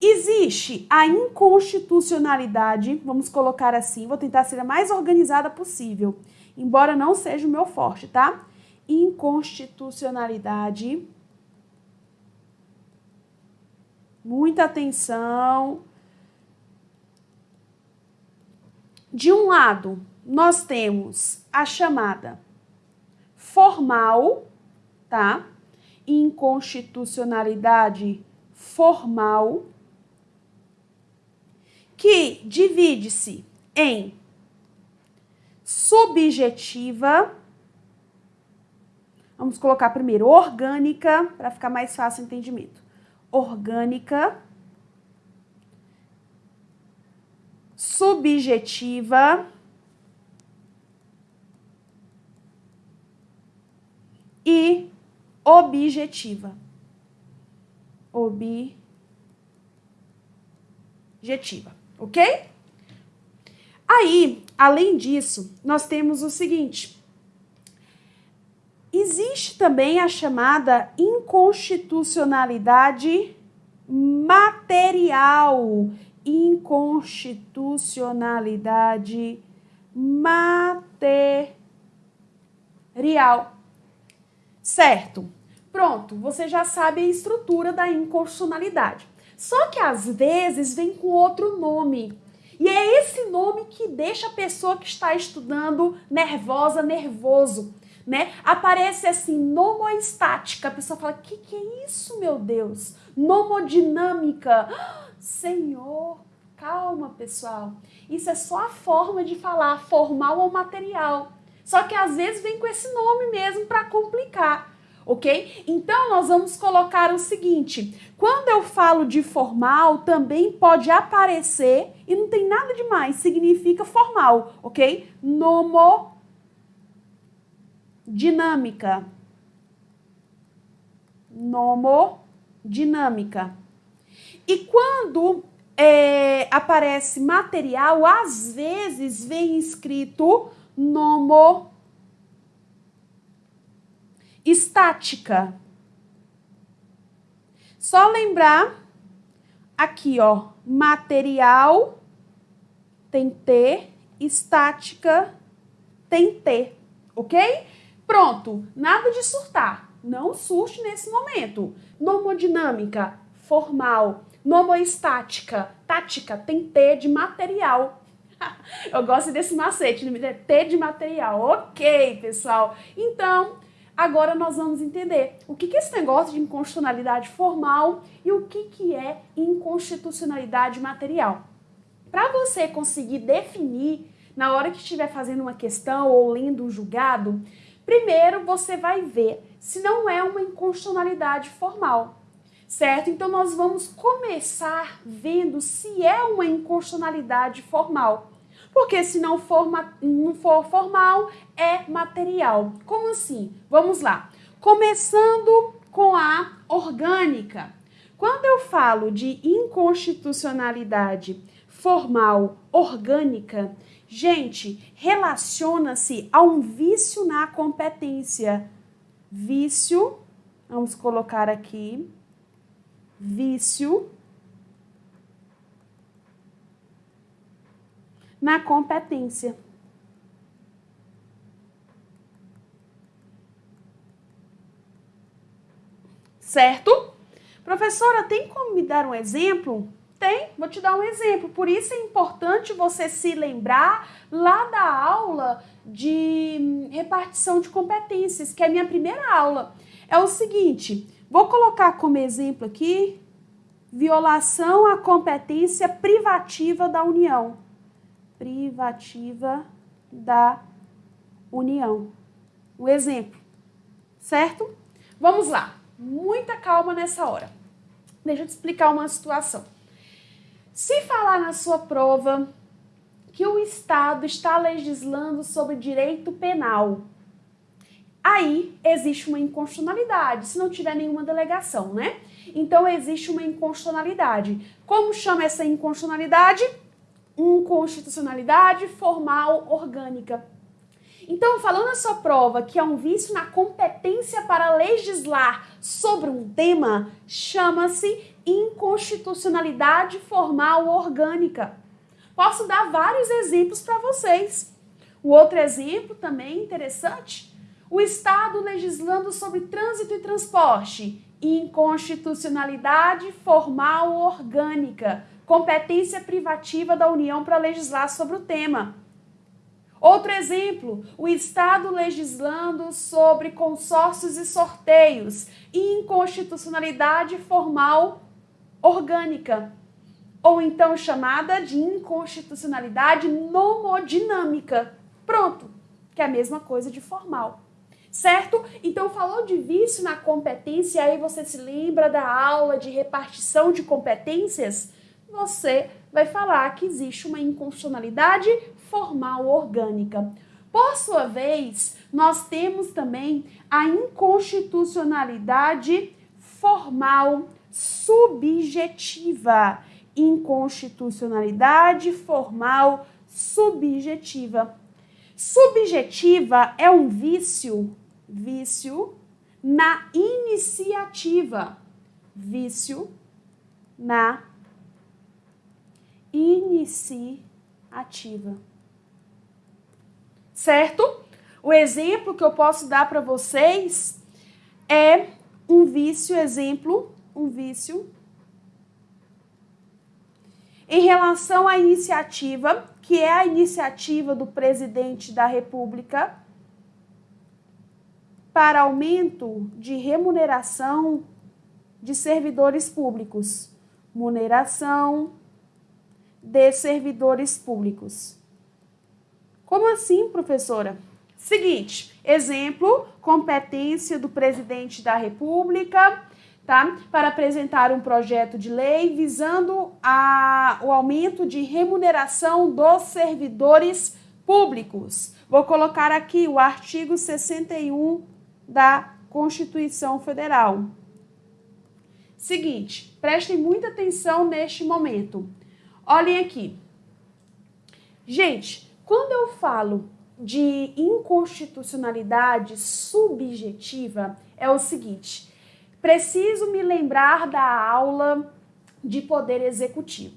Existe a inconstitucionalidade, vamos colocar assim, vou tentar ser a mais organizada possível, embora não seja o meu forte, tá? Inconstitucionalidade. Muita atenção. De um lado, nós temos a chamada formal, tá? Inconstitucionalidade formal, que divide-se em subjetiva, vamos colocar primeiro orgânica, para ficar mais fácil o entendimento. Orgânica, subjetiva, e objetiva. Objetiva, ok? Aí, além disso, nós temos o seguinte: existe também a chamada inconstitucionalidade material. Inconstitucionalidade material. Certo. Pronto, você já sabe a estrutura da inconstitucionalidade. Só que às vezes vem com outro nome. E é esse nome que deixa a pessoa que está estudando nervosa, nervoso, né? Aparece assim, nomoestática. A pessoa fala: "Que que é isso, meu Deus? Nomodinâmica". Senhor, calma, pessoal. Isso é só a forma de falar, formal ou material. Só que às vezes vem com esse nome mesmo para complicar, ok? Então nós vamos colocar o seguinte: quando eu falo de formal, também pode aparecer e não tem nada de mais, significa formal, ok? Nomo dinâmica. Nomo dinâmica. E quando é, aparece material, às vezes vem escrito nomo estática. Só lembrar aqui, ó, material tem T, estática tem T, ok? Pronto, nada de surtar. Não surte nesse momento. Nomodinâmica, formal. Nomoestática, tática, tem T de material. Eu gosto desse macete, T de material. Ok, pessoal. Então, agora nós vamos entender o que é esse negócio de inconstitucionalidade formal e o que, é inconstitucionalidade material. Para você conseguir definir na hora que estiver fazendo uma questão ou lendo um julgado, primeiro você vai ver se não é uma inconstitucionalidade formal certo? Então nós vamos começar vendo se é uma inconstitucionalidade formal. Porque se não for, não for formal, é material. Como assim? Vamos lá. Começando com a orgânica. Quando eu falo de inconstitucionalidade formal orgânica, gente, relaciona-se a um vício na competência. Vício, vamos colocar aqui, vício na competência. Certo? Professora, tem como me dar um exemplo? Tem, vou te dar um exemplo. Por isso é importante você se lembrar lá da aula de repartição de competências, que é a minha primeira aula. É o seguinte, Vou colocar como exemplo aqui violação à competência privativa da União. Privativa da União. O exemplo, certo? Vamos lá. Muita calma nessa hora. Deixa eu te explicar uma situação. Se falar na sua prova que o Estado está legislando sobre direito penal, aí existe uma inconstitucionalidade, se não tiver nenhuma delegação, né? Então existe uma inconstitucionalidade. Como chama essa inconstitucionalidade? Inconstitucionalidade formal orgânica. Então, falando sua prova que é um vício na competência para legislar sobre um tema, chama-se inconstitucionalidade formal orgânica. Posso dar vários exemplos para vocês. O outro exemplo também interessante, o Estado legislando sobre trânsito e transporte, inconstitucionalidade formal orgânica, competência privativa da União para legislar sobre o tema. Outro exemplo, o Estado legislando sobre consórcios e sorteios, inconstitucionalidade formal orgânica, ou então chamada de inconstitucionalidade nomodinâmica. Pronto, que é a mesma coisa de formal. Certo? Então, falou de vício na competência, aí você se lembra da aula de repartição de competências? Você vai falar que existe uma inconstitucionalidade formal orgânica. Por sua vez, nós temos também a inconstitucionalidade formal subjetiva. Inconstitucionalidade formal subjetiva. Subjetiva é um vício, vício na iniciativa. Vício na iniciativa. Certo? O exemplo que eu posso dar para vocês é um vício, exemplo, um vício em relação à iniciativa, que é a iniciativa do presidente da República para aumento de remuneração de servidores públicos. Remuneração de servidores públicos. Como assim, professora? Seguinte, exemplo, competência do presidente da República tá? para apresentar um projeto de lei visando a, o aumento de remuneração dos servidores públicos. Vou colocar aqui o artigo 61 da Constituição Federal. Seguinte, prestem muita atenção neste momento. Olhem aqui. Gente, quando eu falo de inconstitucionalidade subjetiva, é o seguinte: preciso me lembrar da aula de poder executivo.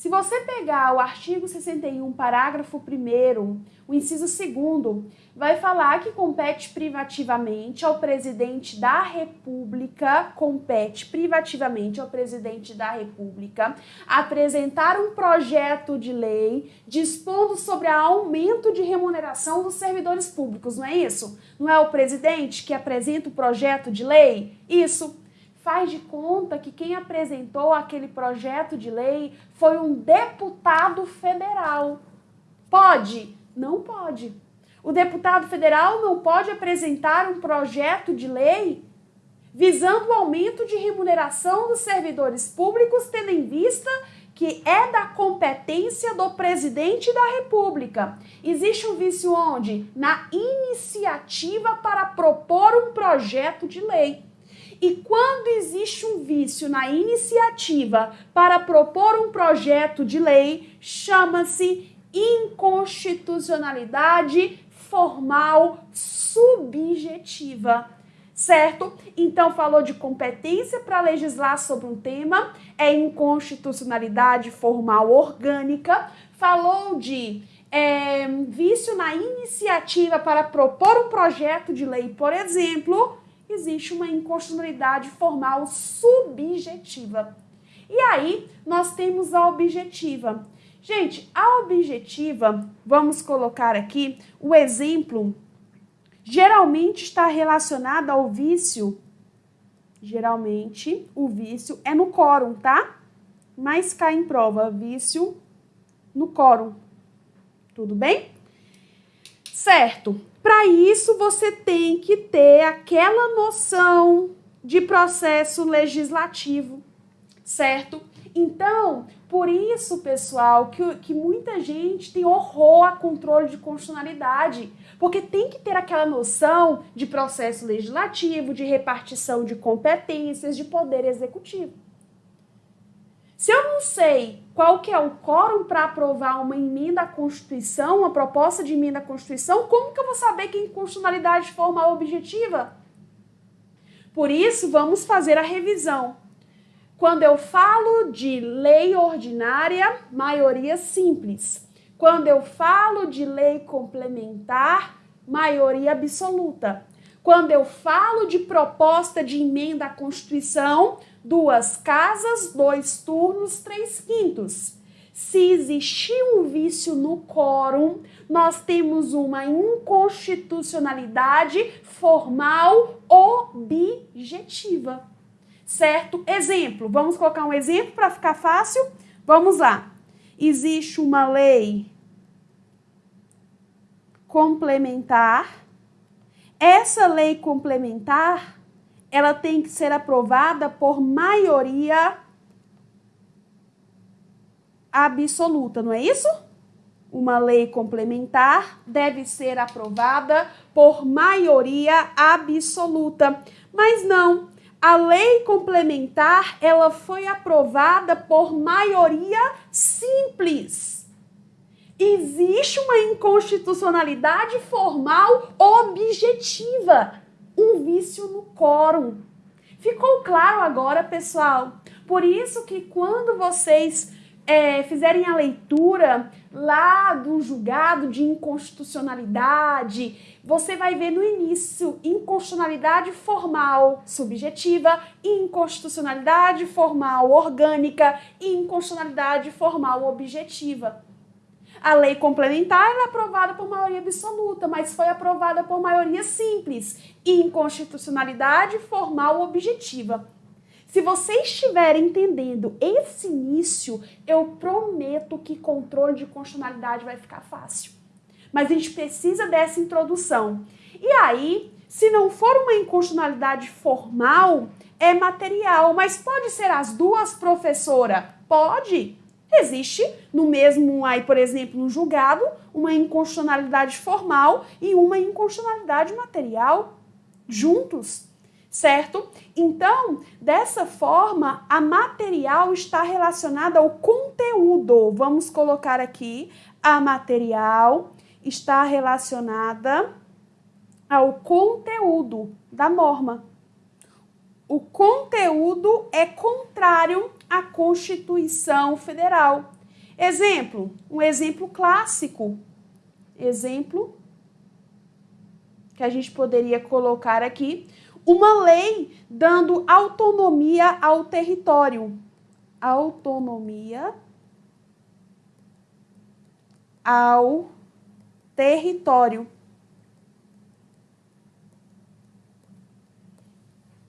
Se você pegar o artigo 61, parágrafo 1, o inciso 2, vai falar que compete privativamente ao presidente da República, compete privativamente ao presidente da República apresentar um projeto de lei dispondo sobre aumento de remuneração dos servidores públicos, não é isso? Não é o presidente que apresenta o projeto de lei? Isso faz de conta que quem apresentou aquele projeto de lei foi um deputado federal. Pode? Não pode. O deputado federal não pode apresentar um projeto de lei visando o aumento de remuneração dos servidores públicos, tendo em vista que é da competência do presidente da República. Existe um vício onde? Na iniciativa para propor um projeto de lei. E quando existe um vício na iniciativa para propor um projeto de lei, chama-se inconstitucionalidade formal subjetiva. Certo? Então, falou de competência para legislar sobre um tema, é inconstitucionalidade formal orgânica. Falou de é, vício na iniciativa para propor um projeto de lei, por exemplo, existe uma inconstitucionalidade formal subjetiva. E aí, nós temos a objetiva. Gente, a objetiva, vamos colocar aqui o exemplo, geralmente está relacionada ao vício. Geralmente, o vício é no quórum, tá? Mas cai em prova, vício no quórum. Tudo bem? Certo. Para isso, você tem que ter aquela noção de processo legislativo, certo? Então, por isso, pessoal, que, que muita gente tem horror a controle de constitucionalidade, porque tem que ter aquela noção de processo legislativo, de repartição de competências, de poder executivo. Se eu não sei qual que é o quórum para aprovar uma emenda à Constituição, uma proposta de emenda à Constituição, como que eu vou saber que inconstitucionalidade formal objetiva? Por isso, vamos fazer a revisão. Quando eu falo de lei ordinária, maioria simples. Quando eu falo de lei complementar, maioria absoluta. Quando eu falo de proposta de emenda à Constituição, duas casas, dois turnos, três quintos. Se existir um vício no quórum, nós temos uma inconstitucionalidade formal objetiva. Certo? Exemplo, vamos colocar um exemplo para ficar fácil? Vamos lá. Existe uma lei complementar. Essa lei complementar, ela tem que ser aprovada por maioria absoluta, não é isso? Uma lei complementar deve ser aprovada por maioria absoluta. Mas não, a lei complementar, ela foi aprovada por maioria simples. Existe uma inconstitucionalidade formal objetiva, um vício no quórum. Ficou claro agora, pessoal? Por isso que quando vocês é, fizerem a leitura lá do julgado de inconstitucionalidade, você vai ver no início inconstitucionalidade formal subjetiva, inconstitucionalidade formal orgânica e inconstitucionalidade formal objetiva. A lei complementar é aprovada por maioria absoluta, mas foi aprovada por maioria simples. Inconstitucionalidade formal objetiva. Se você estiver entendendo esse início, eu prometo que controle de constitucionalidade vai ficar fácil. Mas a gente precisa dessa introdução. E aí, se não for uma inconstitucionalidade formal, é material. Mas pode ser as duas, professora? Pode. Existe no mesmo, aí, por exemplo, no julgado, uma inconstitucionalidade formal e uma inconstitucionalidade material juntos certo? Então, dessa forma, a material está relacionada ao conteúdo. Vamos colocar aqui, a material está relacionada ao conteúdo da norma. O conteúdo é contrário à Constituição Federal. Exemplo, um exemplo clássico. Exemplo que a gente poderia colocar aqui uma lei dando autonomia ao território. Autonomia ao território.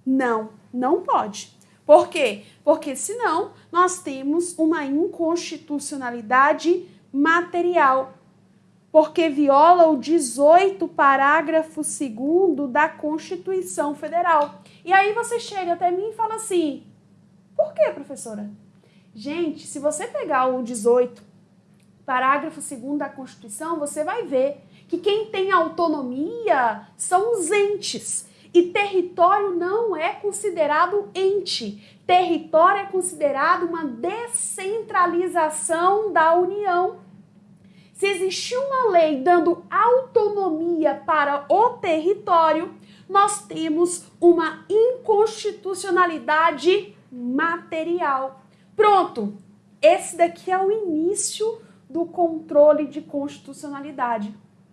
Não, não pode. Por quê? Porque senão nós temos uma inconstitucionalidade material porque viola o 18 parágrafo 2 da Constituição Federal. E aí você chega até mim e fala assim: por que, professora? Gente, se você pegar o 18 parágrafo 2 da Constituição, você vai ver que quem tem autonomia são os entes. E território não é considerado ente. Território é considerado uma descentralização da União. Se existir uma lei dando autonomia para o território, nós temos uma inconstitucionalidade material. Pronto! Esse daqui é o início do controle de constitucionalidade.